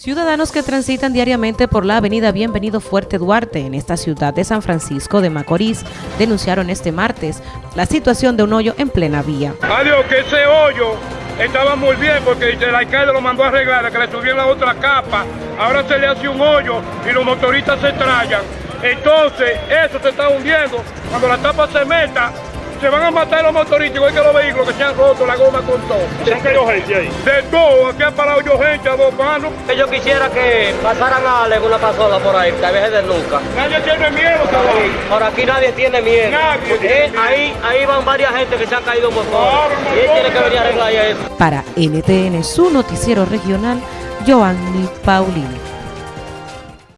Ciudadanos que transitan diariamente por la avenida Bienvenido Fuerte Duarte en esta ciudad de San Francisco de Macorís denunciaron este martes la situación de un hoyo en plena vía. Adiós, que ese hoyo estaba muy bien porque el alcalde lo mandó a arreglar, que le subieron la otra capa, ahora se le hace un hoyo y los motoristas se trayan. Entonces, eso se está hundiendo. Cuando la tapa se meta, se van a matar los motoristas igual que los vehículos que se han roto la goma con todo. ¿Se han caído gente ahí? De todo, aquí han parado yo gente a dos manos. Yo quisiera que pasaran a alguna pasola por ahí, que a veces de nunca. Nadie tiene miedo, cabrón. Por aquí nadie tiene miedo. Nadie Porque tiene miedo. ahí, ahí van varias gente que se han caído por todo. Claro, Y él tiene que venir a arreglar eso. Para NTN, su noticiero regional, Joanny Paulino.